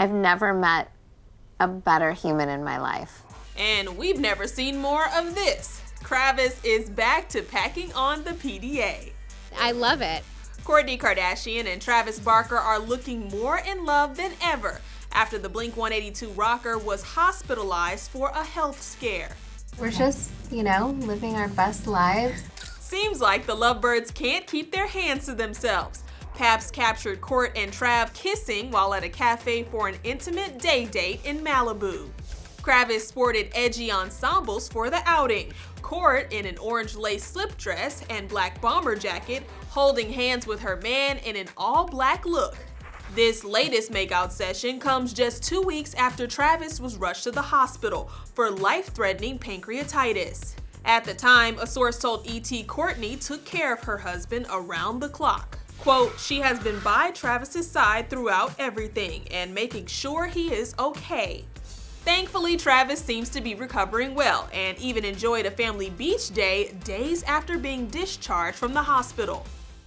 I've never met a better human in my life. And we've never seen more of this. Kravis is back to packing on the PDA. I love it. Kourtney Kardashian and Travis Barker are looking more in love than ever after the Blink 182 rocker was hospitalized for a health scare. We're just, you know, living our best lives. Seems like the lovebirds can't keep their hands to themselves. Paps captured Court and Trav kissing while at a cafe for an intimate day date in Malibu. Kravis sported edgy ensembles for the outing. Court in an orange lace slip dress and black bomber jacket, holding hands with her man in an all-black look. This latest makeout session comes just two weeks after Travis was rushed to the hospital for life-threatening pancreatitis. At the time, a source told ET Kourtney took care of her husband around the clock. Quote, she has been by Travis's side throughout everything and making sure he is okay. Thankfully, Travis seems to be recovering well and even enjoyed a family beach day days after being discharged from the hospital.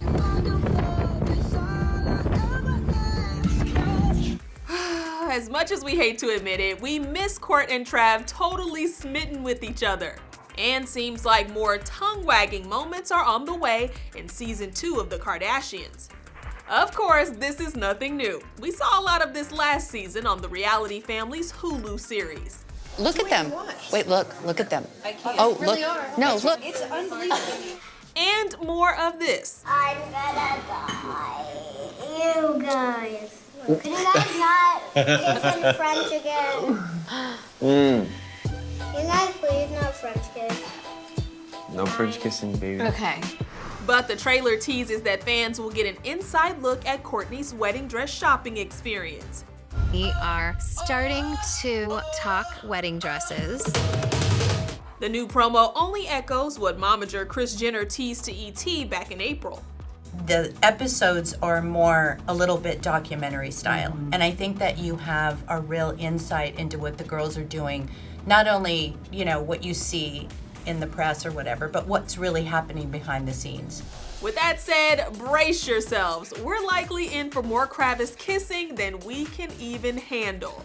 as much as we hate to admit it, we miss Court and Trav totally smitten with each other. And seems like more tongue-wagging moments are on the way in season 2 of The Kardashians. Of course, this is nothing new. We saw a lot of this last season on the Reality Family's Hulu series. Look at them. Wait, look, look at them. Oh, look. No, look. It's unbelievable. And more of this. I'm gonna die. You guys. Can you guys not kiss in French again? Mm. No French kissing, baby. Okay. But the trailer teases that fans will get an inside look at Kourtney's wedding dress shopping experience. We are starting to talk wedding dresses. The new promo only echoes what momager Kris Jenner teased to ET back in April. The episodes are more a little bit documentary style. Mm-hmm. And I think that you have a real insight into what the girls are doing. Not only, you know, what you see in the press or whatever, but what's really happening behind the scenes. With that said, brace yourselves. We're likely in for more Kravis kissing than we can even handle.